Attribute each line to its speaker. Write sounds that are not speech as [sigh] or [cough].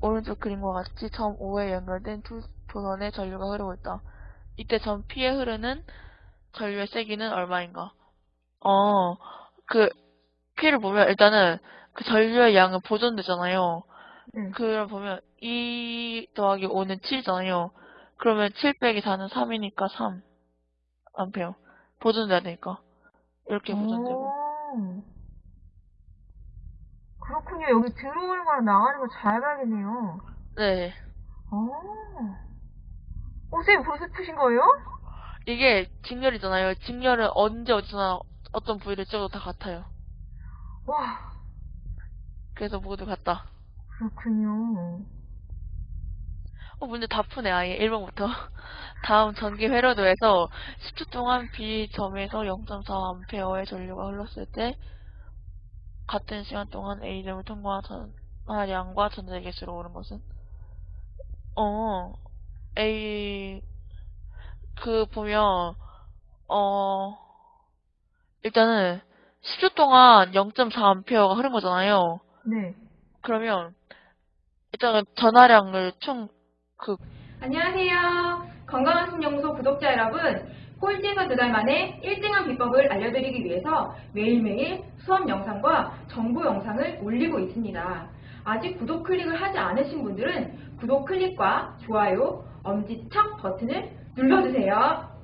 Speaker 1: 오른쪽 그림과 같이 점 O에 연결된 두 도선의 전류가 흐르고 있다. 이때 점 P에 흐르는 전류의 세기는 얼마인가? 어, 그 P를 보면 일단은 그 전류의 양은 보존되잖아요.
Speaker 2: 네.
Speaker 1: 그걸 보면 2 더하기 5는 7이잖아요. 그러면 7 빼기 4는 3이니까 3 암페어. 보존돼야 되니까. 이렇게 보존되고.
Speaker 2: 오. 그렇군요. 여기 들어오는 거랑 나가는 거 잘 봐야겠네요.
Speaker 1: 네.
Speaker 2: 오. 어, 선생님 벌써 푸신 거예요?
Speaker 1: 이게 직렬이잖아요. 직렬은 언제 어디서나 어떤 부위를 찍어도 다 같아요.
Speaker 2: 와,
Speaker 1: 그래서 모두 같다.
Speaker 2: 그렇군요.
Speaker 1: 어, 문제 다 푸네, 아예. 1번부터. [laughs] 다음 전기 회로도에서 10초 동안 B점에서 0.4A의 전류가 흘렀을 때 같은 시간 동안 A점을 통과한 전하량과 전자의 개수로 오른 것은? 어, A, 그, 보면, 어, 일단은 10초 동안 0.4A가 흐른 거잖아요.
Speaker 2: 네.
Speaker 1: 그러면, 일단은 전하량을 총, 그,
Speaker 3: 안녕하세요. 건강한 신연구소 구독자 여러분. 꼴찌에서 두달 만에 1등한 비법을 알려드리기 위해서 매일매일 수업 영상과 정보 영상을 올리고 있습니다. 아직 구독 클릭을 하지 않으신 분들은 구독 클릭과 좋아요, 엄지척 버튼을 눌러주세요.